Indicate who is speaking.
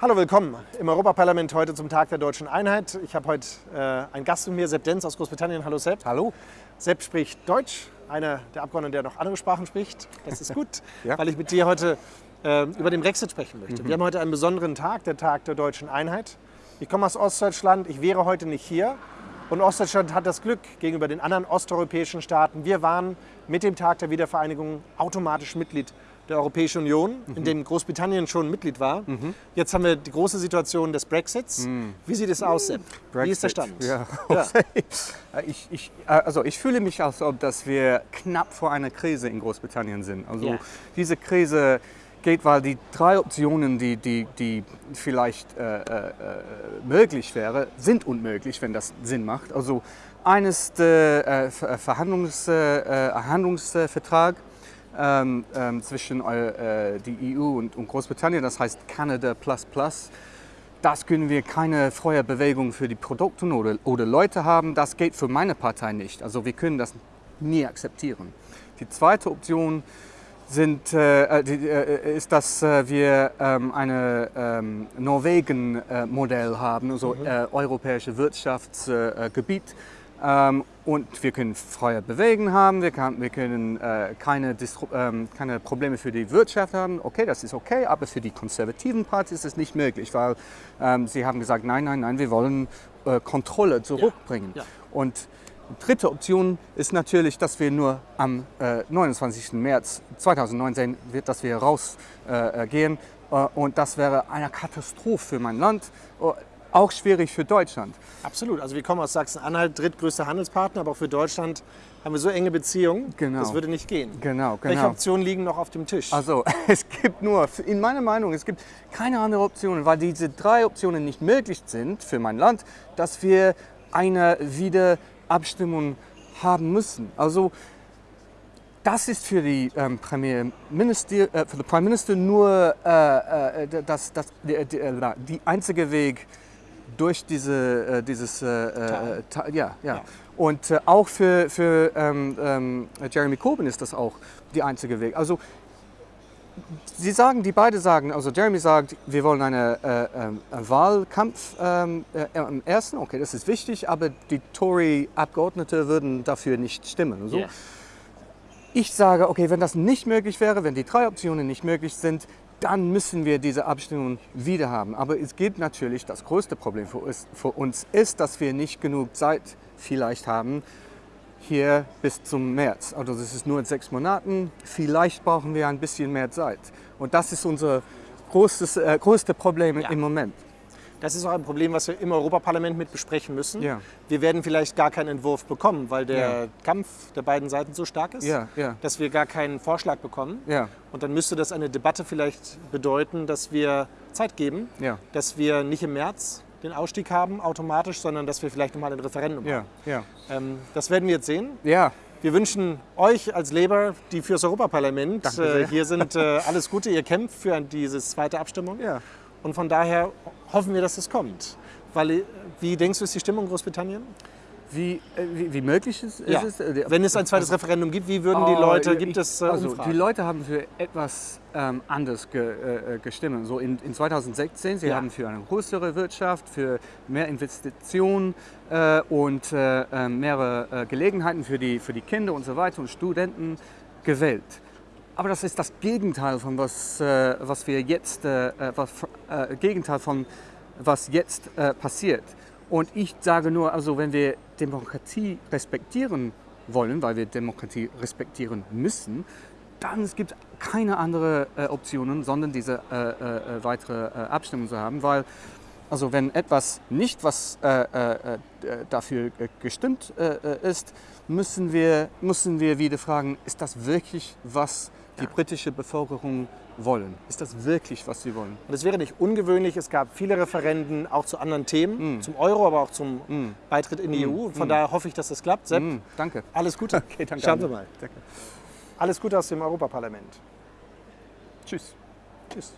Speaker 1: Hallo, willkommen im Europaparlament heute zum Tag der deutschen Einheit. Ich habe heute äh, einen Gast mit mir, Sepp Denz aus Großbritannien. Hallo Sepp.
Speaker 2: Hallo.
Speaker 1: Sepp spricht Deutsch, einer der Abgeordneten, der noch andere Sprachen spricht. Das ist gut,
Speaker 2: Ja.
Speaker 1: weil ich mit dir heute äh, über den Brexit sprechen möchte.
Speaker 2: Mhm.
Speaker 1: Wir haben heute einen besonderen Tag, der Tag der deutschen Einheit. Ich komme aus Ostdeutschland, ich wäre heute nicht hier. Und Ostdeutschland hat das Glück gegenüber den anderen osteuropäischen Staaten. Wir waren mit dem Tag der Wiedervereinigung automatisch Mitglied der Europäischen Union,
Speaker 2: Mhm.
Speaker 1: in dem Großbritannien schon Mitglied war. Jetzt haben wir die große Situation des Brexits. Wie sieht es aus, Sepp? Wie ist der Stand?
Speaker 2: Mhm. Ja.
Speaker 1: Ja.
Speaker 2: Ich, ich, äh, also ich fühle mich, als ob dass wir knapp vor einer Krise in Großbritannien sind. Also
Speaker 1: Ja.
Speaker 2: diese Krise geht, weil die drei Optionen, die, die, die vielleicht äh, äh, äh, möglich wäre, sind unmöglich, wenn das Sinn macht. Also eines ist der äh, Ver- Verhandlungs, äh, Handlungsvertrag ähm, ähm, zwischen äh, die EU und, und Großbritannien, das heißt Canada Plus Plus. Das können wir keine freie Bewegung für die Produkte oder, oder Leute haben. Das geht für meine Partei nicht. Also wir können das nie akzeptieren. Die zweite Option sind, äh, äh, äh, ist, dass äh, wir ähm, ein ähm, Norwegen-Modell haben, also äh, europäische Wirtschaftsgebiet. Äh, ähm, und wir können freie Bewegen haben, wir, kann, wir können keine, Distru ähm, keine Probleme für die Wirtschaft haben. Okay, das ist okay, aber für die konservativen Partei ist es nicht möglich, weil ähm, sie haben gesagt, nein, nein, nein, wir wollen Kontrolle zurückbringen.
Speaker 1: ja.
Speaker 2: Und die dritte Option ist natürlich, dass wir nur am äh, 29. März 2019 wird, dass wir rausgehen äh, gehen. äh, und das wäre eine Katastrophe für mein Land, äh, auch schwierig für Deutschland.
Speaker 1: Absolut. Also wir kommen aus Sachsen-Anhalt, drittgrößter Handelspartner, aber auch für Deutschland haben wir so enge Beziehungen,
Speaker 2: Genau.
Speaker 1: das würde nicht gehen.
Speaker 2: Genau,
Speaker 1: Welche
Speaker 2: genau.
Speaker 1: Optionen liegen noch auf dem Tisch?
Speaker 2: Also es gibt nur, in meiner Meinung, es gibt keine andere Option, weil diese drei Optionen nicht möglich sind für mein Land, dass wir eine Wiederabstimmung haben müssen. Also das ist für die ähm, Premierminister, äh, für den Prime Minister nur äh, äh, das, das, die, die, äh, die einzige Weg durch diese, äh, dieses äh, äh, ja, ja.
Speaker 1: Ja.
Speaker 2: Und äh, auch für, für ähm, ähm, Jeremy Corbyn ist das auch die einzige Weg. Also Sie sagen, die beide sagen, also Jeremy sagt, wir wollen einen äh, ähm, einen Wahlkampf ähm, äh, am ersten, okay, das ist wichtig, aber die Tory-Abgeordnete würden dafür nicht stimmen. und So.
Speaker 1: Ja.
Speaker 2: Ich sage, okay, wenn das nicht möglich wäre, wenn die drei Optionen nicht möglich sind, dann müssen wir diese Abstimmung wieder haben. Aber es gibt natürlich, das größte Problem für uns, für uns ist, dass wir nicht genug Zeit vielleicht haben, hier bis zum März. Also das ist nur in sechs Monaten. Vielleicht brauchen wir ein bisschen mehr Zeit. Und das ist unser großes, äh, größte Problem
Speaker 1: Ja.
Speaker 2: im Moment.
Speaker 1: Das ist auch ein Problem, was wir im Europaparlament mit besprechen müssen.
Speaker 2: Ja.
Speaker 1: Wir werden vielleicht gar keinen Entwurf bekommen, weil der
Speaker 2: Ja.
Speaker 1: Kampf der beiden Seiten so stark ist,
Speaker 2: Ja,
Speaker 1: dass wir gar keinen Vorschlag bekommen. Und dann müsste das eine Debatte vielleicht bedeuten, dass wir Zeit geben, dass wir nicht im März den Ausstieg haben automatisch, sondern dass wir vielleicht nochmal ein Referendum
Speaker 2: ja,
Speaker 1: haben.
Speaker 2: ja.
Speaker 1: Ähm, das werden wir jetzt sehen.
Speaker 2: Ja,
Speaker 1: Wir wünschen euch als Labour, die fürs Europaparlament äh, hier sind, äh, alles Gute. Ihr kämpft für diese zweite Abstimmung.
Speaker 2: ja.
Speaker 1: Und von daher hoffen wir, dass es kommt. Weil, äh, wie denkst du, ist die Stimmung in Großbritannien?
Speaker 2: Wie, äh, wie, wie möglich ist,
Speaker 1: Ja.
Speaker 2: es? Äh,
Speaker 1: Wenn es ein zweites Referendum gibt, wie würden die
Speaker 2: Oh,
Speaker 1: Leute,
Speaker 2: ich-
Speaker 1: gibt es äh,
Speaker 2: also
Speaker 1: Umfragen?
Speaker 2: die Leute haben für etwas ähm, anderes ge, äh, äh, gestimmt. So in, in 2016, sie
Speaker 1: Ja.
Speaker 2: haben für eine größere Wirtschaft, für mehr Investitionen äh, und äh, äh, mehrere Gelegenheiten für die, für die Kinder und so weiter und Studenten gewählt. Aber das ist das Gegenteil von was, was wir jetzt, was, Gegenteil von was jetzt passiert. Und ich sage nur, also wenn wir Demokratie respektieren wollen, weil wir Demokratie respektieren müssen, dann es gibt keine andere äh, Optionen, sondern diese äh, äh, äh, weitere äh, Abstimmung zu haben, weil also wenn etwas nicht was äh, dafür gestimmt ist, müssen wir, müssen wir wieder fragen, ist das wirklich, was die britische Bevölkerung wollen? Ist das wirklich, was sie wollen?
Speaker 1: Und es wäre nicht ungewöhnlich, es gab viele Referenden auch zu anderen Themen, zum Euro, aber auch zum Beitritt in die EU. Und von daher hoffe ich, dass das klappt. Sepp,
Speaker 2: Mm, danke.
Speaker 1: alles Gute.
Speaker 2: Okay, danke.
Speaker 1: Schauen wir mal.
Speaker 2: Danke.
Speaker 1: Alles Gute aus dem Europaparlament.
Speaker 2: Tschüss.
Speaker 1: Tschüss.